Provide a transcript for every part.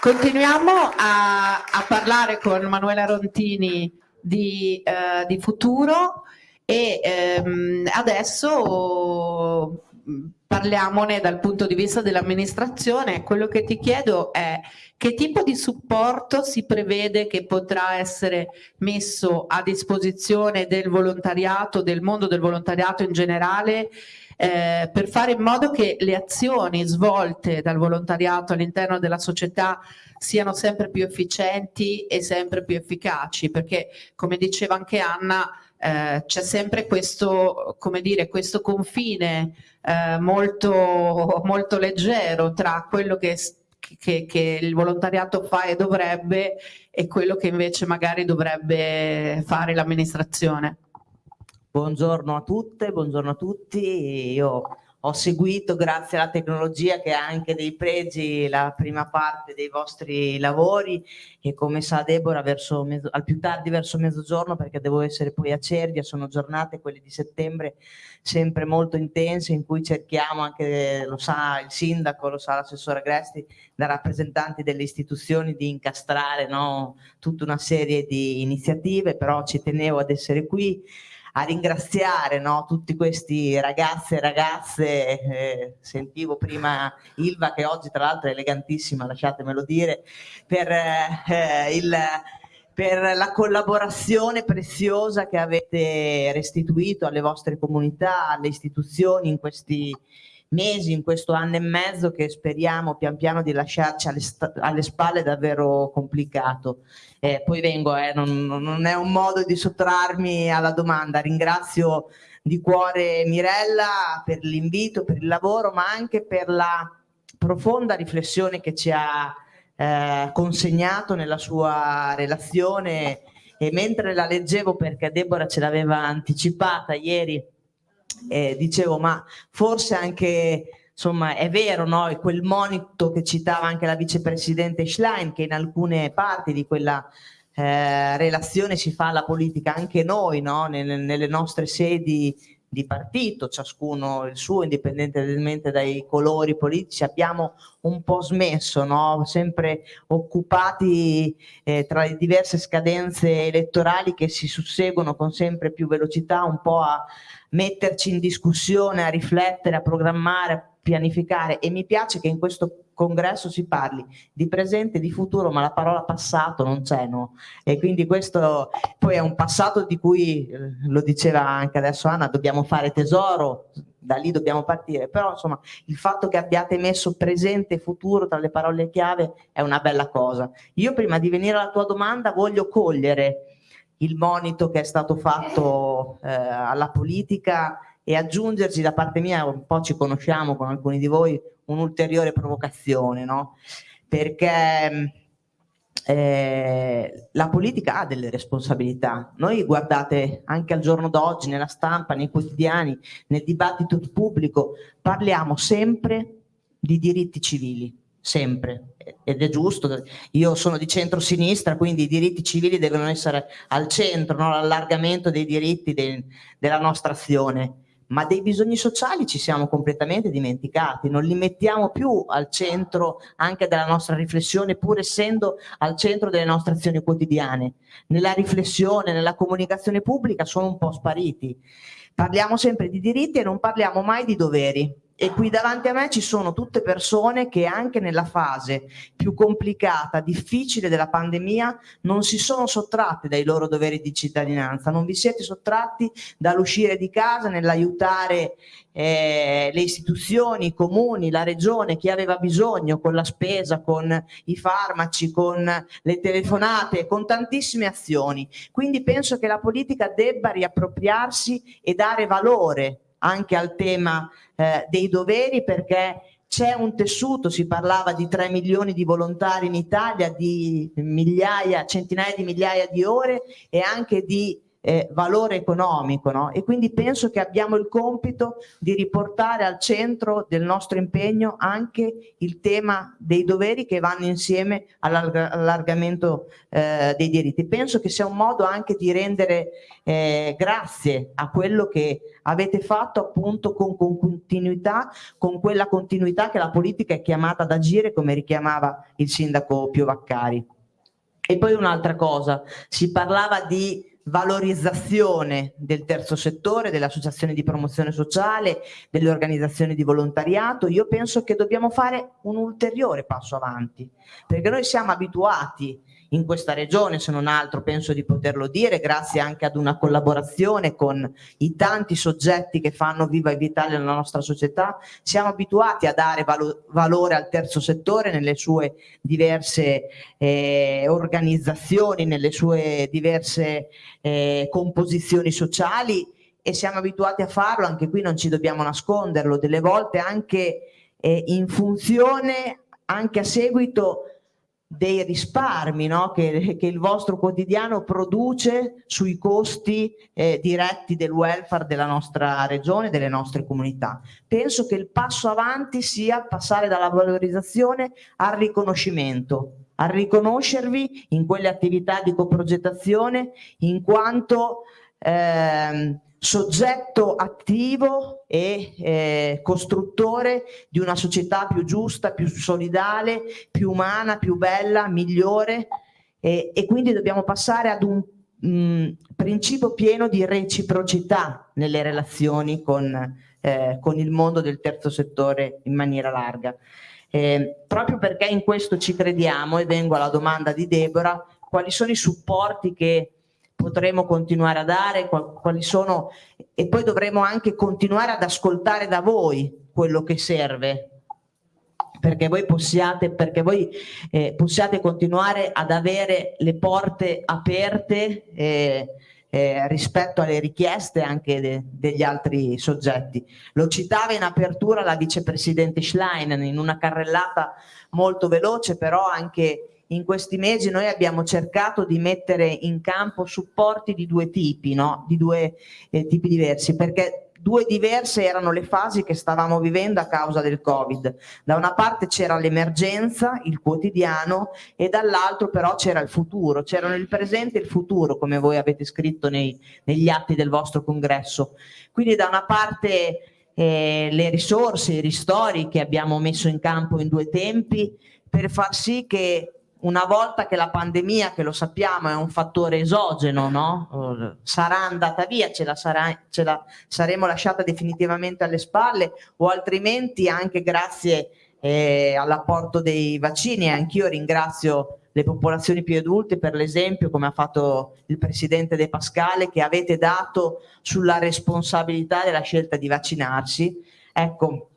Continuiamo a, a, parlare con Manuela Rontini di, eh, di futuro e ehm, adesso parliamone dal punto di vista dell'amministrazione. Quello che ti chiedo è che tipo di supporto si prevede che potrà essere messo a disposizione del volontariato, del mondo del volontariato in generale eh, per fare in modo che le azioni svolte dal volontariato all'interno della società siano sempre più efficienti e sempre più efficaci, perché come diceva anche Anna, eh, c'è sempre questo, come dire, questo confine eh, molto, molto leggero tra quello che che, che, il volontariato fa e dovrebbe e quello che invece magari dovrebbe fare l'amministrazione. Buongiorno a tutte, buongiorno a tutti. Io ho seguito, grazie alla tecnologia che ha anche dei pregi, la prima parte dei vostri lavori e come sa Deborah verso mezzo, al più tardi verso mezzogiorno perché devo essere poi a Cervia, sono giornate quelle di settembre sempre molto intense in cui cerchiamo anche, lo sa il sindaco, lo sa l'assessore Agresti, da rappresentanti delle istituzioni di incastrare no, tutta una serie di iniziative, però ci tenevo ad essere qui a ringraziare no, tutti questi ragazzi e ragazze, eh, sentivo prima Ilva che oggi tra l'altro è elegantissima, lasciatemelo dire, per, eh, il, per la collaborazione preziosa che avete restituito alle vostre comunità, alle istituzioni in questi mesi, in questo anno e mezzo che speriamo pian piano di lasciarci alle, alle spalle davvero complicato. Eh, poi vengo, eh, non, non, è un modo di sottrarmi alla domanda, ringrazio di cuore Mirella per l'invito, per il lavoro, ma anche per la profonda riflessione che ci ha eh, consegnato nella sua relazione e mentre la leggevo perché Deborah ce l'aveva anticipata ieri eh, dicevo ma forse anche insomma è vero no? quel monito che citava anche la vicepresidente Schlein che in alcune parti di quella eh, relazione si fa alla politica anche noi no? nelle, nelle nostre sedi di partito, ciascuno il suo, indipendentemente dai colori politici, abbiamo un po' smesso, no? sempre occupati eh, tra le diverse scadenze elettorali che si susseguono con sempre più velocità, un po' a metterci in discussione, a riflettere, a programmare, pianificare e mi piace che in questo congresso si parli di presente, di futuro, ma la parola passato non c'è, no? E quindi questo poi è un passato di cui, eh, lo diceva anche adesso Anna, dobbiamo fare tesoro, da lì dobbiamo partire, però insomma il fatto che abbiate messo presente e futuro tra le parole chiave è una bella cosa. Io prima di venire alla tua domanda voglio cogliere il monito che è stato fatto eh, alla politica e aggiungerci da parte mia, un po' ci conosciamo con alcuni di voi, un'ulteriore provocazione, no? Perché eh, la politica ha delle responsabilità. Noi guardate anche al giorno d'oggi, nella stampa, nei quotidiani, nel dibattito pubblico, parliamo sempre di diritti civili, sempre, ed è giusto, io sono di centro-sinistra, quindi i diritti civili devono essere al centro, no? l'allargamento dei diritti de della nostra azione ma dei bisogni sociali ci siamo completamente dimenticati, non li mettiamo più al centro anche della nostra riflessione, pur essendo al centro delle nostre azioni quotidiane. Nella riflessione, nella comunicazione pubblica sono un po' spariti. Parliamo sempre di diritti e non parliamo mai di doveri e qui davanti a me ci sono tutte persone che anche nella fase più complicata, difficile della pandemia non si sono sottratte dai loro doveri di cittadinanza, non vi siete sottratti dall'uscire di casa nell'aiutare eh, le istituzioni, i comuni, la regione, chi aveva bisogno con la spesa, con i farmaci, con le telefonate, con tantissime azioni. Quindi penso che la politica debba riappropriarsi e dare valore anche al tema eh, dei doveri perché c'è un tessuto, si parlava di 3 milioni di volontari in Italia, di migliaia, centinaia di migliaia di ore e anche di eh, valore economico no? e quindi penso che abbiamo il compito di riportare al centro del nostro impegno anche il tema dei doveri che vanno insieme all'allargamento eh, dei diritti. Penso che sia un modo anche di rendere eh, grazie a quello che avete fatto appunto con, con continuità, con quella continuità che la politica è chiamata ad agire come richiamava il sindaco Pio Vaccari. E poi un'altra cosa, si parlava di valorizzazione del terzo settore, delle associazioni di promozione sociale, delle organizzazioni di volontariato, io penso che dobbiamo fare un ulteriore passo avanti, perché noi siamo abituati in questa regione, se non altro penso di poterlo dire, grazie anche ad una collaborazione con i tanti soggetti che fanno viva e vitale la nostra società, siamo abituati a dare valo valore al terzo settore nelle sue diverse eh, organizzazioni, nelle sue diverse eh, composizioni sociali e siamo abituati a farlo, anche qui non ci dobbiamo nasconderlo, delle volte anche eh, in funzione, anche a seguito dei risparmi no? che, che, il vostro quotidiano produce sui costi eh, diretti del welfare della nostra regione, delle nostre comunità. Penso che il passo avanti sia passare dalla valorizzazione al riconoscimento, a riconoscervi in quelle attività di coprogettazione in quanto eh, soggetto attivo e eh, costruttore di una società più giusta, più solidale, più umana, più bella, migliore e, e quindi dobbiamo passare ad un mh, mm, principio pieno di reciprocità nelle relazioni con, eh, con, il mondo del terzo settore in maniera larga. Eh, proprio perché in questo ci crediamo e vengo alla domanda di Deborah, quali sono i supporti che potremo continuare a dare, quali sono e poi dovremo anche continuare ad ascoltare da voi quello che serve perché voi possiate, perché voi, eh, possiate continuare ad avere le porte aperte eh, eh, rispetto alle richieste anche de, degli altri soggetti. Lo citava in apertura la vicepresidente Schlein in una carrellata molto veloce, però anche in questi mesi noi abbiamo cercato di mettere in campo supporti di due tipi, no? di due eh, tipi diversi, perché due diverse erano le fasi che stavamo vivendo a causa del Covid. Da una parte c'era l'emergenza, il quotidiano, e dall'altro però c'era il futuro, c'erano il presente e il futuro, come voi avete scritto nei, negli atti del vostro congresso. Quindi da una parte eh, le risorse, i ristori che abbiamo messo in campo in due tempi, per far sì che una volta che la pandemia, che lo sappiamo è un fattore esogeno, no? sarà andata via, ce la, sarà, ce la saremo lasciata definitivamente alle spalle o altrimenti anche grazie eh, all'apporto dei vaccini, anch'io ringrazio le popolazioni più adulte per l'esempio come ha fatto il presidente De Pascale che avete dato sulla responsabilità della scelta di vaccinarsi. Ecco,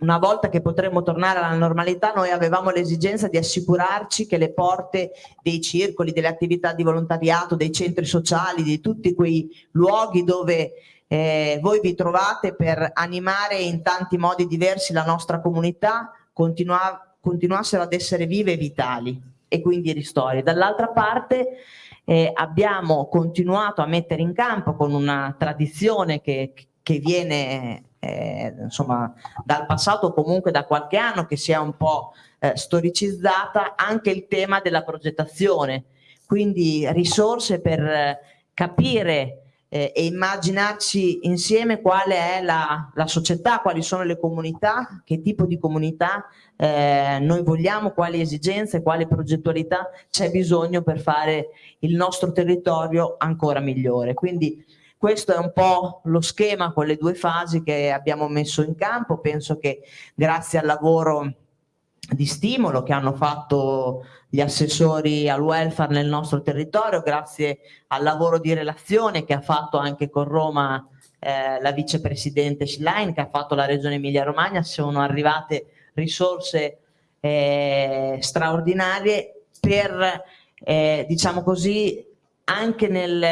una volta che potremmo tornare alla normalità noi avevamo l'esigenza di assicurarci che le porte dei circoli, delle attività di volontariato, dei centri sociali, di tutti quei luoghi dove eh, voi vi trovate per animare in tanti modi diversi la nostra comunità continua continuassero ad essere vive e vitali e quindi ristori. Dall'altra parte eh, abbiamo continuato a mettere in campo con una tradizione che, che viene eh, insomma, dal passato comunque da qualche anno che sia un po' eh, storicizzata anche il tema della progettazione, quindi risorse per capire eh, e immaginarci insieme quale è la, la, società, quali sono le comunità, che tipo di comunità eh, noi vogliamo, quali esigenze, quale progettualità c'è bisogno per fare il nostro territorio ancora migliore. Quindi questo è un po' lo schema con le due fasi che abbiamo messo in campo, penso che grazie al lavoro di stimolo che hanno fatto gli assessori al welfare nel nostro territorio, grazie al lavoro di relazione che ha fatto anche con Roma eh, la vicepresidente Schlein, che ha fatto la regione Emilia Romagna, sono arrivate risorse eh, straordinarie per, eh, diciamo così, anche nel,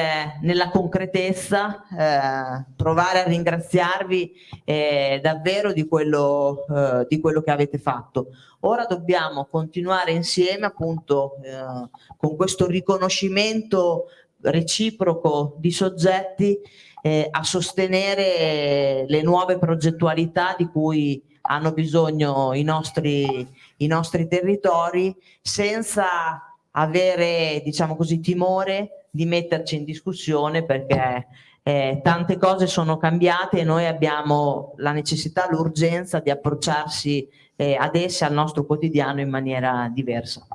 nella concretezza eh, provare a ringraziarvi eh, davvero di quello, eh, di quello, che avete fatto. Ora dobbiamo continuare insieme appunto eh, con questo riconoscimento reciproco di soggetti eh, a sostenere le nuove progettualità di cui hanno bisogno i nostri, i nostri territori senza avere diciamo così timore di metterci in discussione perché eh, tante cose sono cambiate e noi abbiamo la necessità, l'urgenza di approcciarsi eh, ad esse, al nostro quotidiano in maniera diversa.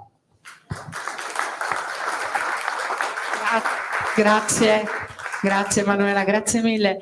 Grazie, grazie Manuela, grazie mille.